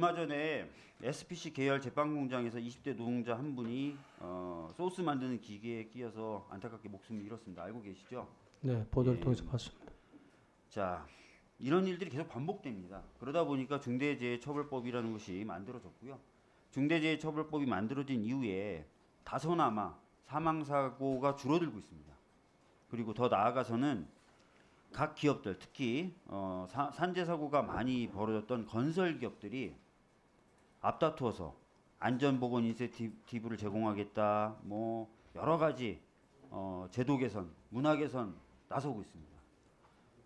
얼마 전에 SPC 계열 제빵 공장에서 20대 노동자 한 분이 어, 소스 만드는 기계에 끼어서 안타깝게 목숨을 잃었습니다. 알고 계시죠? 네, 보도를 예. 통해서 봤습니다. 자, 이런 일들이 계속 반복됩니다. 그러다 보니까 중대재해처벌법이라는 것이 만들어졌고요. 중대재해처벌법이 만들어진 이후에 다소나마 사망 사고가 줄어들고 있습니다. 그리고 더 나아가서는 각 기업들 특히 어, 사- 산재 사고가 많이 벌어졌던 건설 기업들이 앞다투어서 안전보건 인센티브를 제공하겠다, 뭐 여러 가지 어, 제도 개선, 문화 개선 나서고 있습니다.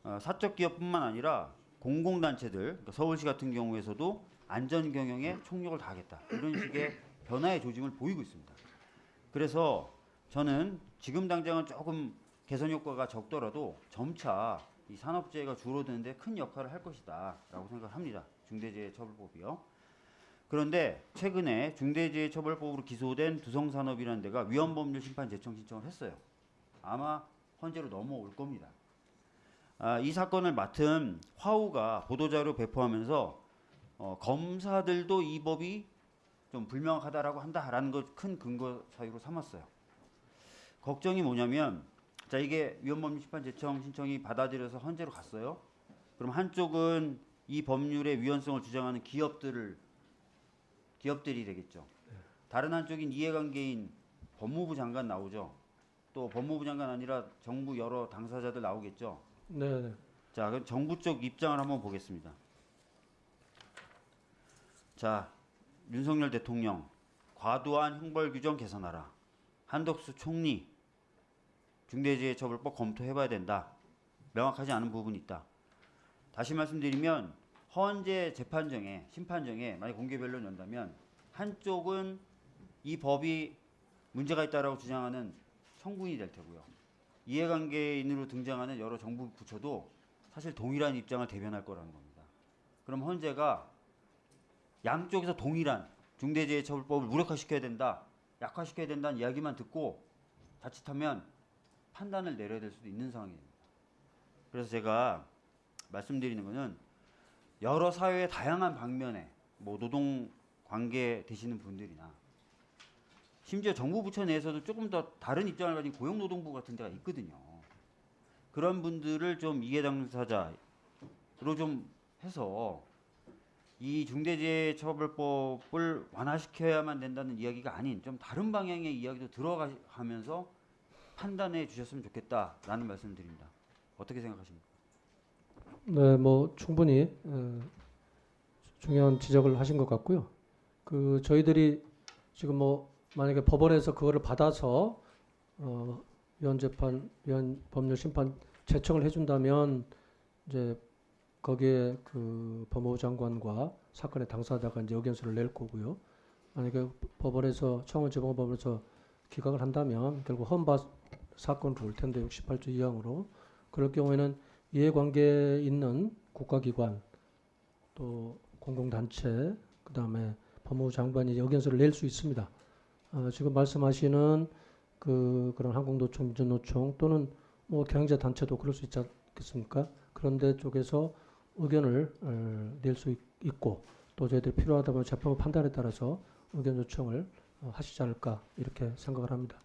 어, 사적 기업뿐만 아니라 공공단체들, 그러니까 서울시 같은 경우에서도 안전 경영에 총력을 다하겠다 이런 식의 변화의 조짐을 보이고 있습니다. 그래서 저는 지금 당장은 조금 개선 효과가 적더라도 점차 이 산업재해가 줄어드는데 큰 역할을 할 것이다 라고 생각합니다. 중대재해처벌법이요. 그런데 최근에 중대재해처벌법으로 기소된 두성산업이라는 데가 위헌법률 심판 제청 신청을 했어요. 아마 헌재로 넘어올 겁니다. 아, 이 사건을 맡은 화우가 보도자료 배포하면서 어, 검사들도 이 법이 좀 불명확하다라고 한다라는 것 큰 근거 사유로 삼았어요. 걱정이 뭐냐면 자 이게 위헌법률 심판 제청 신청이 받아들여서 헌재로 갔어요. 그럼 한쪽은 이 법률의 위헌성을 주장하는 기업들을 기업들이 되겠죠. 다른 한쪽인 이해관계인 법무부 장관 나오죠. 또 법무부 장관 아니라 정부 여러 당사자들 나오겠죠. 네, 네. 자, 그럼 정부 쪽 입장을 한번 보겠습니다. 자, 윤석열 대통령 과도한 형벌 규정 개선하라. 한덕수 총리 중대재해처벌법 검토해봐야 된다. 명확하지 않은 부분이 있다. 다시 말씀드리면 헌재 재판정에 심판정에 만약 공개 변론 연다면 한쪽은 이 법이 문제가 있다라고 주장하는 청구인이 될 테고요. 이해관계인으로 등장하는 여러 정부 부처도 사실 동일한 입장을 대변할 거라는 겁니다. 그럼 헌재가 양쪽에서 동일한 중대재해처벌법을 무력화시켜야 된다, 약화시켜야 된다는 이야기만 듣고 자칫하면 판단을 내려야 될 수도 있는 상황입니다. 그래서 제가 말씀드리는 것은 여러 사회의 다양한 방면에 뭐 노동 관계 되시는 분들이나 심지어 정부 부처 내에서도 조금 더 다른 입장을 가진 고용노동부 같은 데가 있거든요. 그런 분들을 좀 이해 당사자로 좀 해서 이 중대재해처벌법을 완화시켜야만 된다는 이야기가 아닌 좀 다른 방향의 이야기도 들어가면서 판단해 주셨으면 좋겠다라는 말씀을 드립니다. 어떻게 생각하십니까? 네, 뭐 충분히 어, 중요한 지적을 하신 것 같고요. 그 저희들이 지금 뭐 만약에 법원에서 그거를 받아서 어, 위헌 재판, 위헌 법률 심판 제청을 해준다면 이제 거기에 그 법무부 장관과 사건의 당사자가 이제 의견서를 낼 거고요. 만약에 법원에서 청원재범법원에서 기각을 한다면 결국 헌바 사건으로 올 텐데 68조 2항으로 그럴 경우에는 이해관계에 있는 국가기관 또 공공단체 그다음에 법무부 장관이 의견서를 낼 수 있습니다. 어, 지금 말씀하시는 그 그런 항공노총, 민주노총 또는 뭐 경제 단체도 그럴 수 있지 않겠습니까? 그런데 쪽에서 의견을 어, 낼수 있고 또 저희들이 필요하다면 재판부 판단에 따라서 의견 요청을 어, 하시지 않을까 이렇게 생각을 합니다.